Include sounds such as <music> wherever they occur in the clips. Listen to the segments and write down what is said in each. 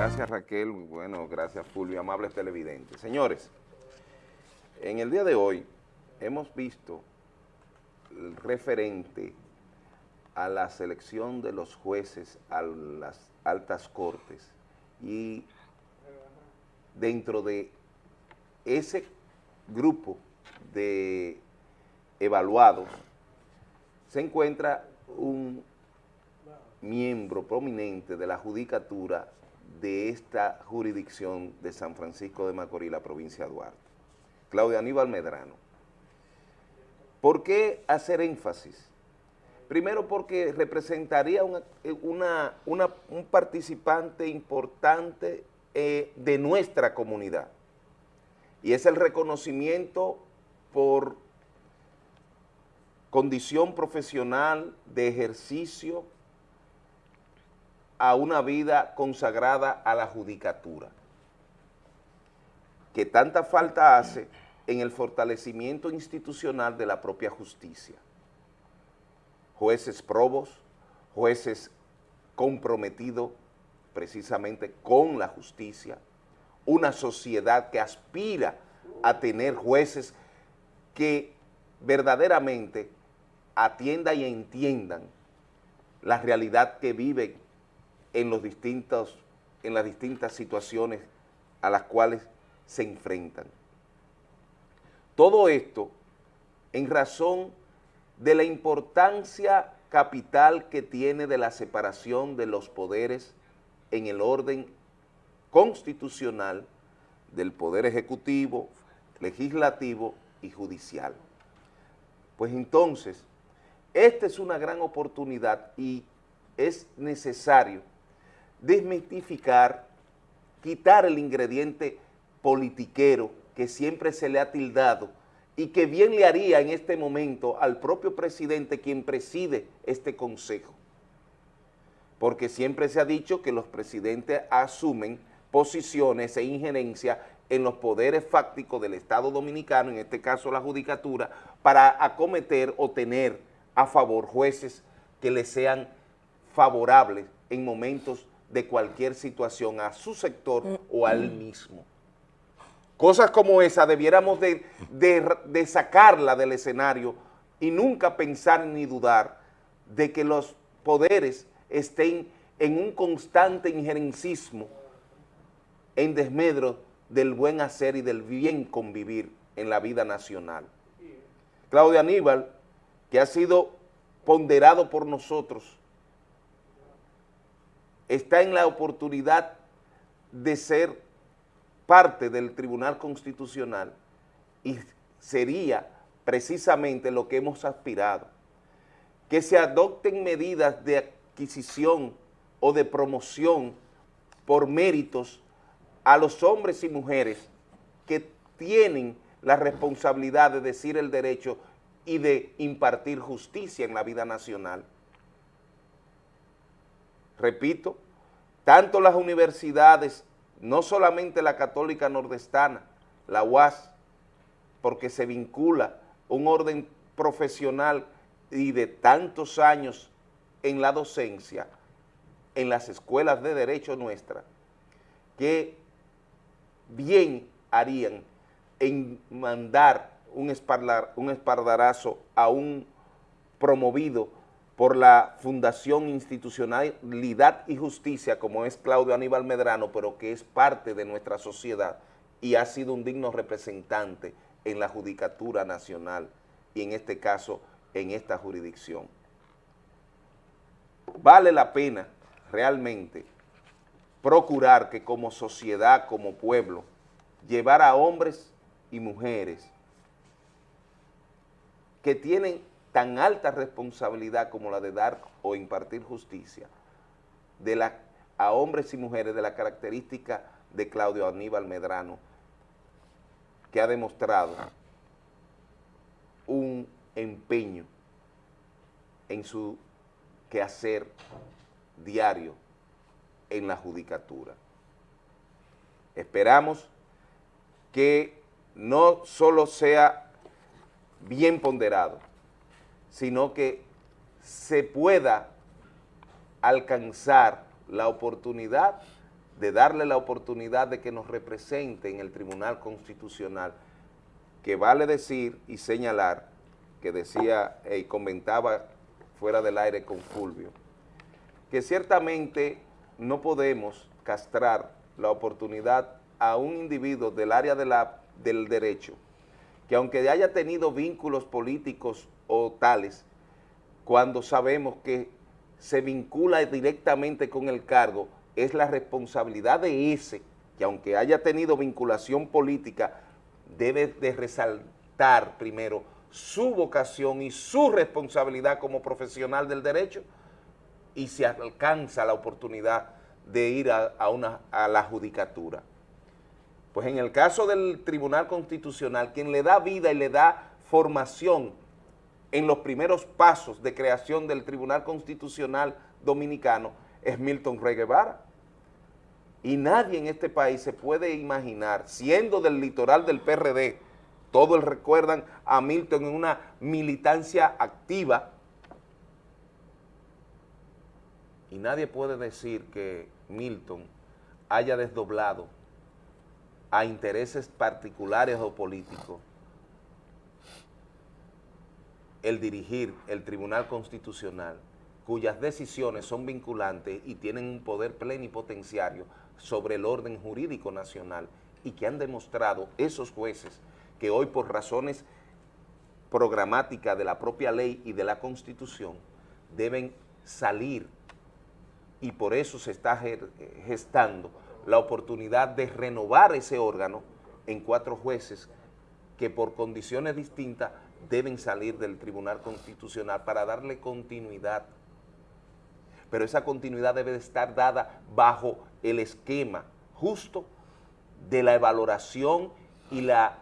Gracias Raquel, bueno, gracias Fulvio, amables televidentes. Señores, en el día de hoy hemos visto el referente a la selección de los jueces a las altas cortes. Y dentro de ese grupo de evaluados se encuentra un miembro prominente de la judicatura de esta jurisdicción de San Francisco de Macorís, la provincia de Duarte, Claudia Aníbal Medrano. ¿Por qué hacer énfasis? Primero porque representaría un participante importante eh, de nuestra comunidad y es el reconocimiento por condición profesional de ejercicio a una vida consagrada a la judicatura, que tanta falta hace en el fortalecimiento institucional de la propia justicia. Jueces probos, jueces comprometidos precisamente con la justicia, una sociedad que aspira a tener jueces que verdaderamente atiendan y entiendan la realidad que viven en, los distintos, en las distintas situaciones a las cuales se enfrentan. Todo esto en razón de la importancia capital que tiene de la separación de los poderes en el orden constitucional del Poder Ejecutivo, Legislativo y Judicial. Pues entonces, esta es una gran oportunidad y es necesario desmitificar, quitar el ingrediente politiquero que siempre se le ha tildado y que bien le haría en este momento al propio presidente quien preside este consejo. Porque siempre se ha dicho que los presidentes asumen posiciones e injerencia en los poderes fácticos del Estado Dominicano, en este caso la Judicatura, para acometer o tener a favor jueces que le sean favorables en momentos de cualquier situación a su sector o al mismo. Cosas como esa debiéramos de, de, sacarla del escenario y nunca pensar ni dudar de que los poderes estén en un constante injerencismo en desmedro del buen hacer y del bien convivir en la vida nacional. Claudia Aníbal, que ha sido ponderado por nosotros está en la oportunidad de ser parte del Tribunal Constitucional y sería precisamente lo que hemos aspirado, que se adopten medidas de adquisición o de promoción por méritos a los hombres y mujeres que tienen la responsabilidad de decir el derecho y de impartir justicia en la vida nacional repito, tanto las universidades, no solamente la católica nordestana, la UAS, porque se vincula un orden profesional y de tantos años en la docencia, en las escuelas de derecho nuestra, que bien harían en mandar un, espardarazo a un promovido por la Fundación Institucionalidad y Justicia, como es Claudio Aníbal Medrano, pero que es parte de nuestra sociedad y ha sido un digno representante en la Judicatura Nacional y en este caso en esta jurisdicción. Vale la pena realmente procurar que como sociedad, como pueblo, llevar a hombres y mujeres que tienen tan alta responsabilidad como la de dar o impartir justicia de la, a hombres y mujeres de la característica de Claudio Aníbal Medrano, que ha demostrado un empeño en su quehacer diario en la judicatura. Esperamos que no solo sea bien ponderado, sino que se pueda alcanzar la oportunidad de darle la oportunidad de que nos represente en el Tribunal Constitucional, que vale decir y señalar, que decía y comentaba fuera del aire con Fulvio, que ciertamente no podemos castrar la oportunidad a un individuo del área de la, del derecho, que aunque haya tenido vínculos políticos o tales, cuando sabemos que se vincula directamente con el cargo, es la responsabilidad de ese, que aunque haya tenido vinculación política, debe de resaltar primero su vocación y su responsabilidad como profesional del derecho y se alcanza la oportunidad de ir a, una, a la judicatura. Pues en el caso del Tribunal Constitucional, quien le da vida y le da formación en los primeros pasos de creación del Tribunal Constitucional Dominicano es Milton Rey Guevara. Y nadie en este país se puede imaginar, siendo del litoral del PRD, todos recuerdan a Milton en una militancia activa, y nadie puede decir que Milton haya desdoblado a intereses particulares o políticos el dirigir el Tribunal Constitucional, cuyas decisiones son vinculantes y tienen un poder plenipotenciario sobre el orden jurídico nacional y que han demostrado esos jueces que hoy por razones programáticas de la propia ley y de la Constitución deben salir y por eso se está gestando la oportunidad de renovar ese órgano en cuatro jueces que por condiciones distintas deben salir del Tribunal Constitucional para darle continuidad. Pero esa continuidad debe estar dada bajo el esquema justo de la evaluación y, la,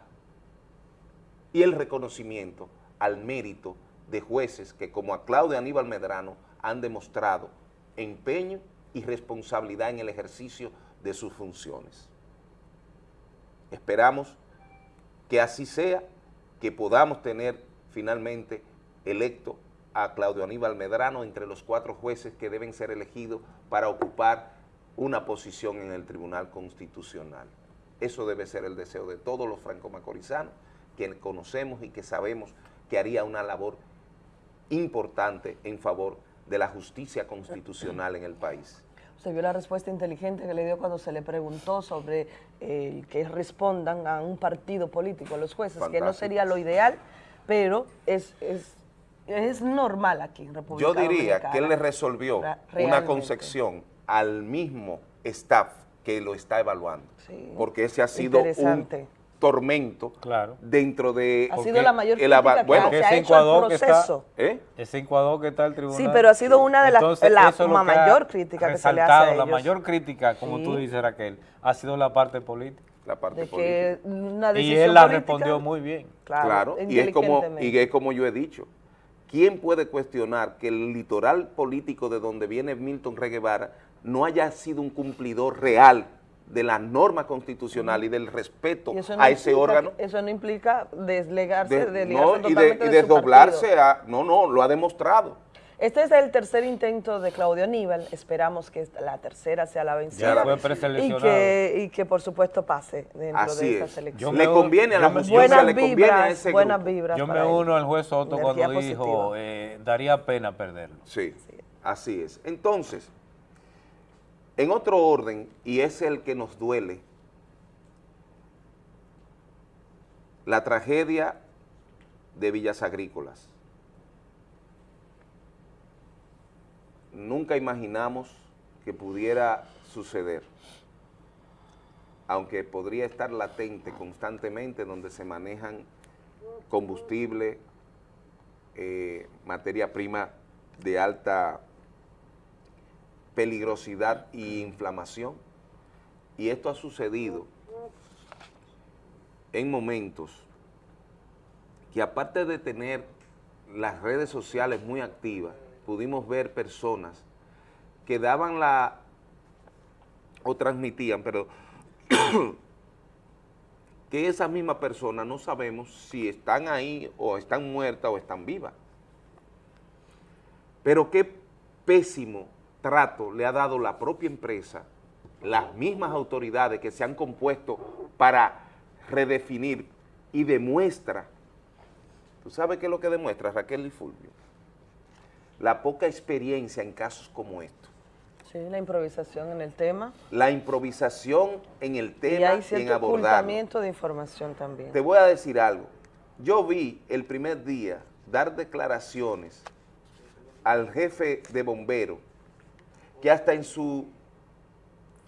y el reconocimiento al mérito de jueces que como a Claudia Aníbal Medrano han demostrado empeño y responsabilidad en el ejercicio de sus funciones. Esperamos que así sea, que podamos tener finalmente electo a Claudio Aníbal Medrano entre los cuatro jueces que deben ser elegidos para ocupar una posición en el Tribunal Constitucional. Eso debe ser el deseo de todos los franco-macorizanos, que conocemos y que sabemos que haría una labor importante en favor de la justicia constitucional en el país. Se vio la respuesta inteligente que le dio cuando se le preguntó sobre eh, que respondan a un partido político, los jueces, que no sería lo ideal, pero es, es, es normal aquí en República Yo diría que él le resolvió una concepción al mismo staff que lo está evaluando, porque ese ha sido un tormento claro. dentro de... Ha sido la mayor crítica bueno, que se ha hecho el proceso. ¿eh? Ese encuador que está el tribunal. Sí, pero ha sido una de las la mayor crítica que se le hace a La mayor crítica, como tú dices Raquel, ha sido la parte política. La parte política. y él la respondió muy bien. Claro, y, es como, y es como yo he dicho. ¿Quién puede cuestionar que el litoral político de donde viene Milton Reguevara no haya sido un cumplidor real de la norma constitucional y del respeto a ese órgano. Eso no implica deslegarse, de, no, y, desdoblarse a... No, no, lo ha demostrado. Este es el tercer intento de Claudio Aníbal, esperamos que la tercera sea la vencida y, que, y que por supuesto pase dentro de esta selección. le conviene a la justicia, le conviene a ese buenas vibras Yo me uno al juez Soto cuando dijo, eh, daría pena perderlo. sí, así es. Entonces, en otro orden, y es el que nos duele, la tragedia de Villas Agrícolas. Nunca imaginamos que pudiera suceder, aunque podría estar latente constantemente donde se manejan combustible, eh, materia prima de alta peligrosidad y inflamación. Y esto ha sucedido en momentos que aparte de tener las redes sociales muy activas, pudimos ver personas que daban la, o transmitían, pero <coughs> que esas mismas personas no sabemos si están ahí o están muertas o están vivas. Pero qué pésimo trato le ha dado la propia empresa las mismas autoridades que se han compuesto para redefinir y demuestra, ¿tú sabes qué es lo que demuestra Raquel y Fulvio? La poca experiencia en casos como estos. Sí, la improvisación en el tema. La improvisación en el tema y, hay en abordar. de información también. Te voy a decir algo. Yo vi el primer día dar declaraciones al jefe de bomberos que hasta en su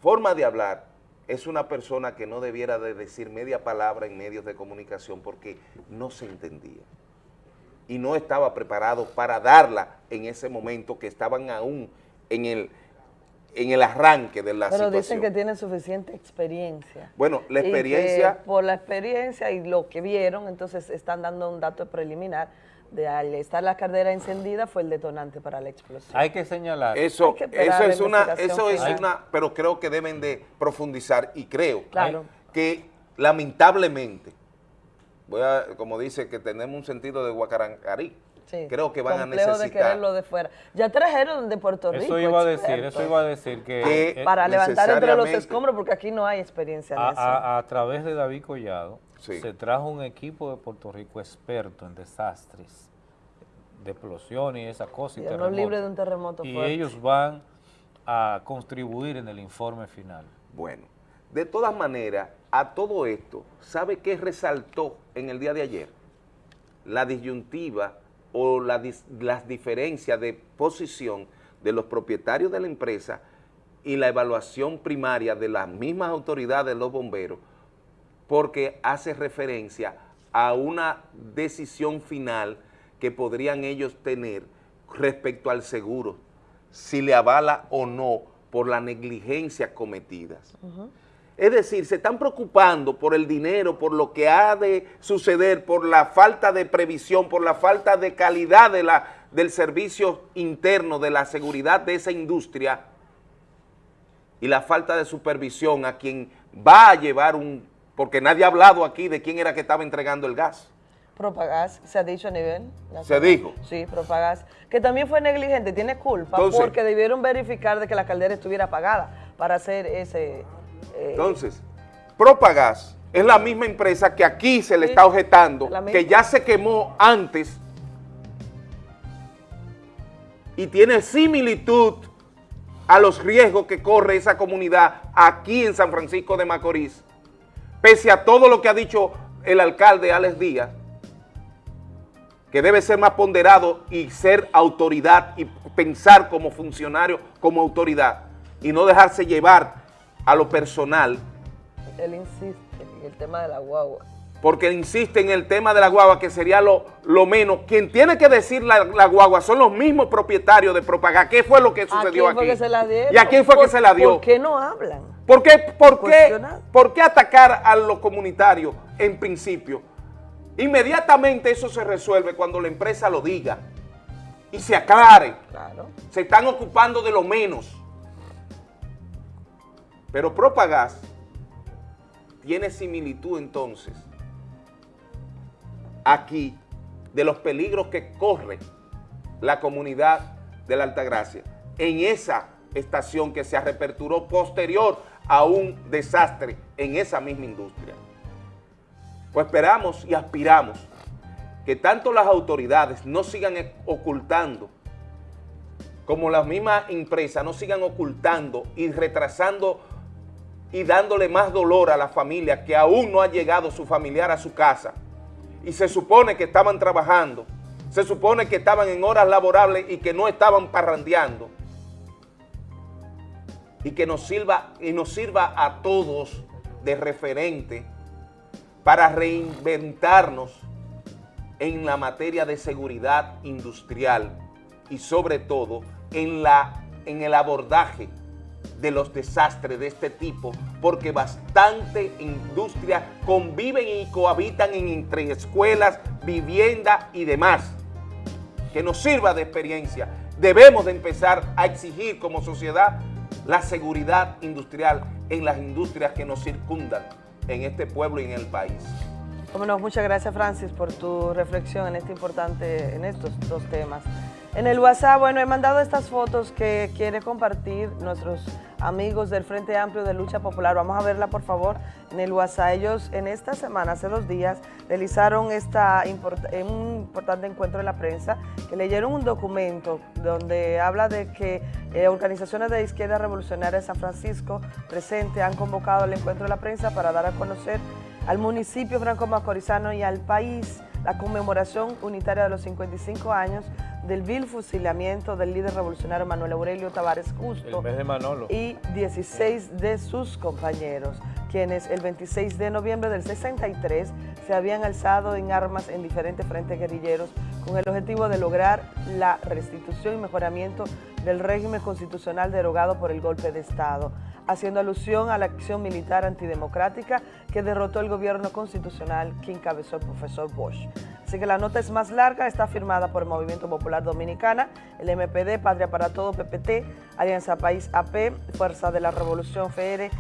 forma de hablar es una persona que no debiera de decir media palabra en medios de comunicación porque no se entendía y no estaba preparado para darla en ese momento que estaban aún en el, en el arranque de la situación. Pero dicen que tienen suficiente experiencia. Bueno, la experiencia... por la experiencia y lo que vieron, entonces están dando un dato preliminar de al estar la caldera encendida fue el detonante para la explosión. Hay que señalar. Eso, eso es una, eso es una, pero creo que deben de profundizar y creo que lamentablemente, voy a, como dice, que tenemos un sentido de guacarancarí, creo que van a necesitar. de quererlo de fuera. Ya trajeron de Puerto Rico. Eso iba a decir, eso iba a decir que... para levantar entre los escombros, porque aquí no hay experiencia en eso. A, través de David Collado, se trajo un equipo de Puerto Rico experto en desastres, de explosiones y esas cosas. Y, no libre de un terremoto Y ellos van a contribuir en el informe final. Bueno, de todas maneras, a todo esto, ¿sabe qué resaltó en el día de ayer? La disyuntiva o las diferencias de posición de los propietarios de la empresa y la evaluación primaria de las mismas autoridades de los bomberos, porque hace referencia a una decisión final que podrían ellos tener respecto al seguro, si le avala o no por la negligencia cometidas. Es decir, se están preocupando por el dinero, por lo que ha de suceder, por la falta de previsión, por la falta de calidad de la, del servicio interno, de la seguridad de esa industria y la falta de supervisión a quien va a llevar un... porque nadie ha hablado aquí de quién era que estaba entregando el gas. Propagás, se ha dicho a nivel ¿Se dijo? Sí, Propagás, que también fue negligente, tiene culpa porque debieron verificar de que la caldera estuviera apagada para hacer ese entonces, Propagas es la misma empresa que aquí se le está objetando, que ya se quemó antes y tiene similitud a los riesgos que corre esa comunidad aquí en San Francisco de Macorís, pese a todo lo que ha dicho el alcalde Alex Díaz, que debe ser más ponderado y ser autoridad y pensar como funcionario, como autoridad, y no dejarse llevar a lo personal. Él insiste en el tema de la guagua. Porque insiste en el tema de la guagua, que sería lo, lo menos. Quien tiene que decir la, guagua son los mismos propietarios de Propagar. ¿Qué fue lo que sucedió ¿A quién Fue que se la dieron? ¿Y a quién fue que se la dio? ¿Por qué no hablan? ¿Por qué, por, qué, ¿Por qué atacar a los comunitarios en principio? Inmediatamente eso se resuelve cuando la empresa lo diga y se aclare. Claro. Se están ocupando de lo menos. Pero Propagas tiene similitud entonces aquí de los peligros que corre la comunidad de la Altagracia en esa estación que se reaperturó posterior a un desastre en esa misma industria. Pues esperamos y aspiramos que tanto las autoridades no sigan ocultando como las mismas empresas no sigan ocultando y retrasando y dándole más dolor a la familia que aún no ha llegado su familiar a su casa y se supone que estaban trabajando, se supone que estaban en horas laborables y que no estaban parrandeando y que nos sirva, y nos sirva a todos de referente para reinventarnos en la materia de seguridad industrial y sobre todo en, la, en el abordaje de los desastres de este tipo, porque bastante industria conviven y cohabitan entre escuelas, vivienda y demás, que nos sirva de experiencia. Debemos de empezar a exigir como sociedad la seguridad industrial en las industrias que nos circundan en este pueblo y en el país. Bueno, muchas gracias Francis por tu reflexión en este importante, en estos dos temas. En el WhatsApp, bueno, he mandado estas fotos que quiere compartir nuestros amigos del Frente Amplio de Lucha Popular. Vamos a verla, por favor, en el WhatsApp. Ellos en esta semana, hace dos días, realizaron esta un importante encuentro en la prensa, que leyeron un documento donde habla de que eh, organizaciones de izquierda revolucionaria de San Francisco presente han convocado el encuentro de la prensa para dar a conocer al municipio franco-macorizano y al país la conmemoración unitaria de los 55 años del vil fusilamiento del líder revolucionario Manuel Aurelio Tavares Justo y 16 de sus compañeros, quienes el 26 de noviembre del 63 se habían alzado en armas en diferentes frentes guerrilleros con el objetivo de lograr la restitución y mejoramiento del régimen constitucional derogado por el golpe de Estado haciendo alusión a la acción militar antidemocrática que derrotó el gobierno constitucional que encabezó el profesor Bosch. Así que la nota es más larga, está firmada por el Movimiento Popular Dominicana, el MPD, Patria para Todo, PPT, Alianza País AP, Fuerza de la Revolución FR,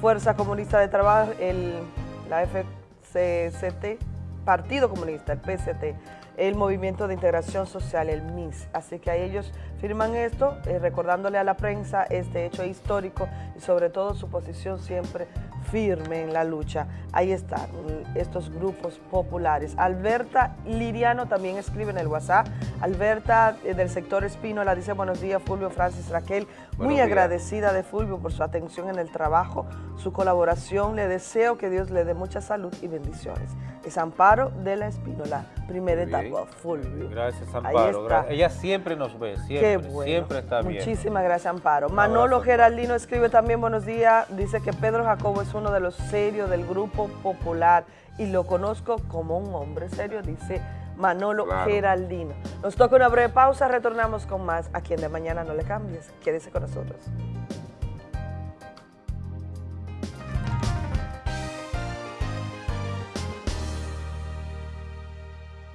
Fuerza Comunista de Trabajo, la FCCT, Partido Comunista, el PCT, el Movimiento de Integración Social, el MIS. Así que a ellos firman esto, eh, recordándole a la prensa este hecho histórico y sobre todo su posición siempre firme en la lucha. Ahí están estos grupos populares. Alberta Liriano también escribe en el WhatsApp. Alberta eh, del sector Espínola dice buenos días Fulvio, Francis, Raquel. Muy agradecida de Fulvio por su atención en el trabajo, su colaboración. Le deseo que Dios le dé mucha salud y bendiciones. Es Amparo de la Espínola, primera etapa, Fulvio. Gracias, Amparo. Ella siempre nos ve, siempre, siempre está bien. Muchísimas gracias, Amparo. Manolo Geraldino escribe también buenos días. Dice que Pedro Jacobo es uno de los serios del Grupo Popular y lo conozco como un hombre serio, dice Manolo Geraldino. Nos toca una breve pausa, retornamos con más. A quien de mañana no le cambies. Quédese con nosotros.